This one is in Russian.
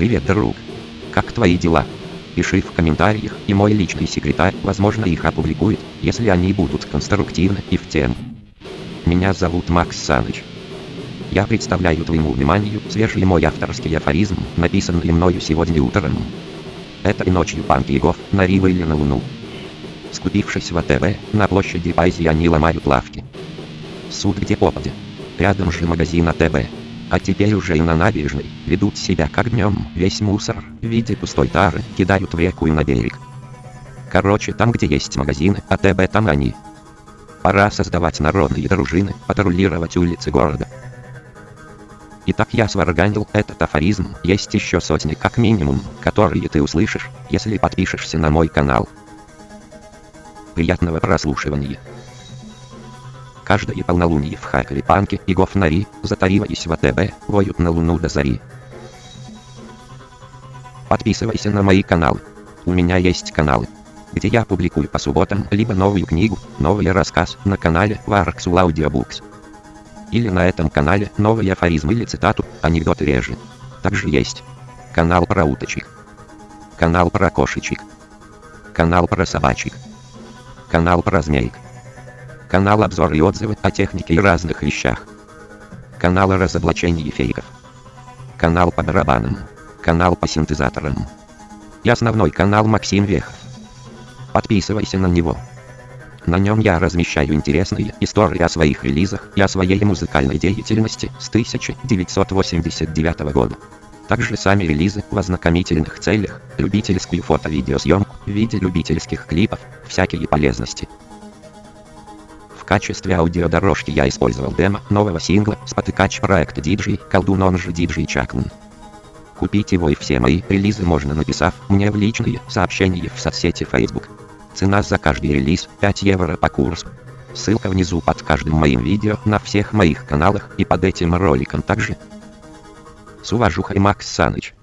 Привет, друг. Как твои дела? Пиши в комментариях, и мой личный секретарь, возможно, их опубликует, если они будут конструктивны и в тему. Меня зовут Макс Саныч. Я представляю твоему вниманию свежий мой авторский афоризм, написанный мною сегодня утром. Это и ночью панки Гоф на Рива или на Луну. Скупившись в АТВ, на площади Пайзи они ломают лавки. Суд где попадя. Рядом же магазин АТБ. А теперь уже и на набережной ведут себя как днем, весь мусор в виде пустой тары кидают в реку и на берег. Короче, там где есть магазины, АТБ там они. Пора создавать народные дружины, патрулировать улицы города. Итак, я сварганил этот афоризм, есть еще сотни как минимум, которые ты услышишь, если подпишешься на мой канал. Приятного прослушивания. Каждое полнолуние в Хакове панки и гофнари, затариваясь в АТБ, воют на луну до зари. Подписывайся на мои каналы. У меня есть каналы, где я публикую по субботам либо новую книгу, новый рассказ на канале Warxul Audiobooks. Или на этом канале новый афоризм или цитату, анекдоты реже. Также есть канал про уточек, канал про кошечек, канал про собачек, канал про змеек, канал обзор и отзывы о технике и разных вещах, канал разоблачения фейков, канал по барабанам, канал по синтезаторам и основной канал Максим Вехов. Подписывайся на него. На нем я размещаю интересные истории о своих релизах и о своей музыкальной деятельности с 1989 года. Также сами релизы в ознакомительных целях, любительскую фото-видеосъемку в виде любительских клипов, всякие полезности. Качестве аудиодорожки я использовал демо нового сингла спотыкач проекта DJ Колдун он же DJ Чаклун. Купить его и все мои релизы можно написав мне в личные сообщения в соцсети Facebook. Цена за каждый релиз 5 евро по курсу. Ссылка внизу под каждым моим видео на всех моих каналах и под этим роликом также. С уважухой Макс Саныч.